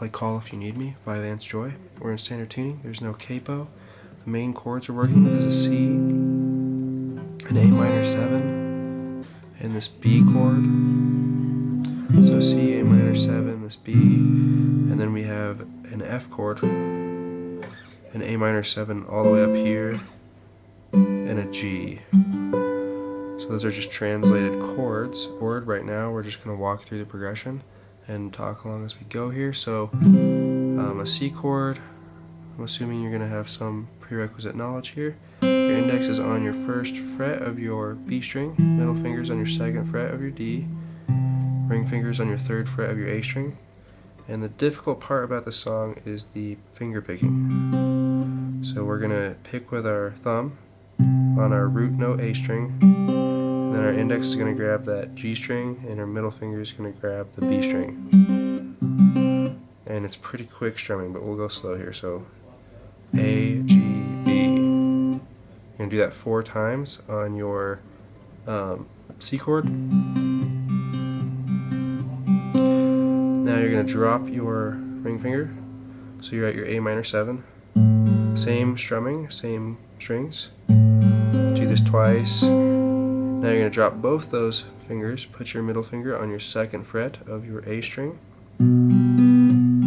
play Call If You Need Me by Vance Joy. We're in standard tuning. There's no capo. The main chords we're working with is a C, an A minor 7, and this B chord. So C, A minor 7, this B, and then we have an F chord, an A minor 7 all the way up here, and a G. So those are just translated chords. Chord right now, we're just going to walk through the progression and talk along as we go here. So um, a C chord, I'm assuming you're going to have some prerequisite knowledge here. Your index is on your first fret of your B string, middle fingers on your second fret of your D, ring fingers on your third fret of your A string. And the difficult part about the song is the finger picking. So we're going to pick with our thumb on our root note A string, then our index is going to grab that G string, and our middle finger is going to grab the B string. And it's pretty quick strumming, but we'll go slow here. So A, G, B. You're going to do that four times on your um, C chord. Now you're going to drop your ring finger. So you're at your A minor 7. Same strumming, same strings. Do this twice. Now you're going to drop both those fingers, put your middle finger on your second fret of your A string, and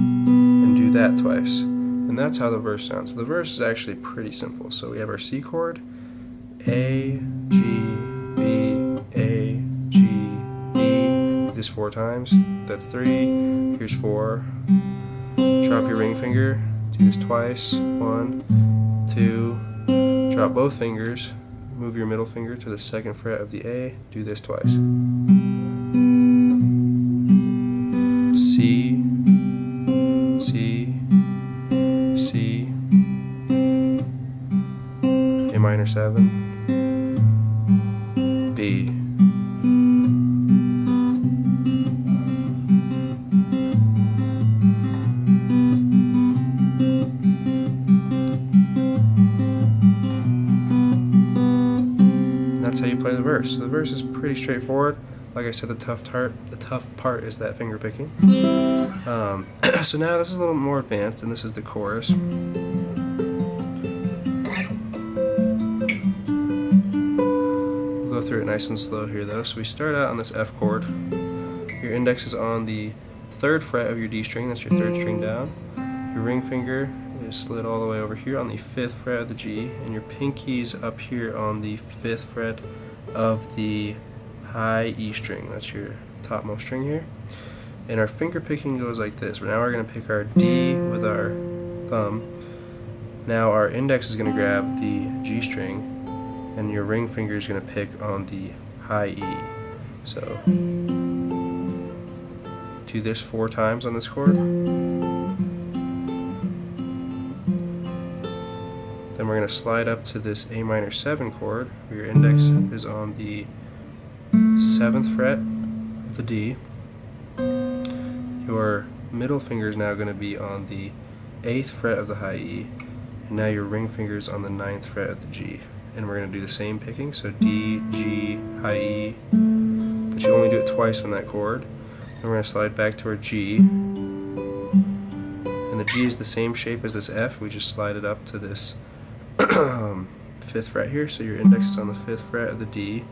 do that twice. And that's how the verse sounds. So the verse is actually pretty simple. So we have our C chord, A, G, B, A, G, B. This four times. That's three. Here's four. Drop your ring finger. Do this twice. One, two. Drop both fingers move your middle finger to the second fret of the A, do this twice. C, C, C, A minor 7, B. how you play the verse. So the verse is pretty straightforward. Like I said, the tough part, the tough part is that finger picking. Um, so now this is a little more advanced, and this is the chorus. We'll go through it nice and slow here, though. So we start out on this F chord. Your index is on the third fret of your D string. That's your third string down. Your ring finger is slid all the way over here on the 5th fret of the G, and your pinky's up here on the 5th fret of the high E string. That's your topmost string here. And our finger picking goes like this. But now we're going to pick our D with our thumb. Now our index is going to grab the G string, and your ring finger is going to pick on the high E. So do this four times on this chord. Then we're going to slide up to this A minor 7 chord, where your index is on the 7th fret of the D. Your middle finger is now going to be on the 8th fret of the high E, and now your ring finger is on the 9th fret of the G. And we're going to do the same picking, so D, G, high E, but you only do it twice on that chord. Then we're going to slide back to our G, and the G is the same shape as this F, we just slide it up to this fifth fret here, so your index is on the fifth fret of the D,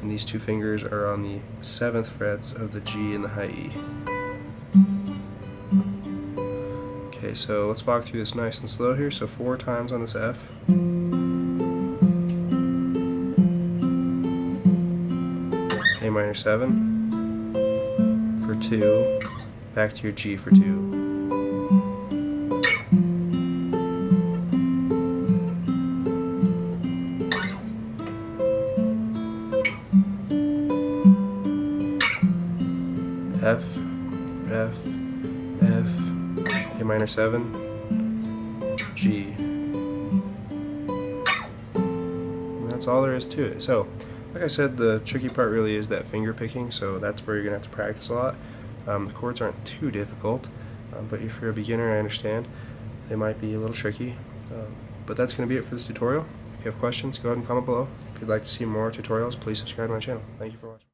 and these two fingers are on the seventh frets of the G and the high E. Okay, so let's walk through this nice and slow here. So four times on this F. A minor 7 for 2, back to your G for 2. F, F, F, A minor 7, G. And that's all there is to it. So, like I said, the tricky part really is that finger picking, so that's where you're going to have to practice a lot. Um, the chords aren't too difficult, um, but if you're a beginner, I understand. They might be a little tricky. Um, but that's going to be it for this tutorial. If you have questions, go ahead and comment below. If you'd like to see more tutorials, please subscribe to my channel. Thank you for watching.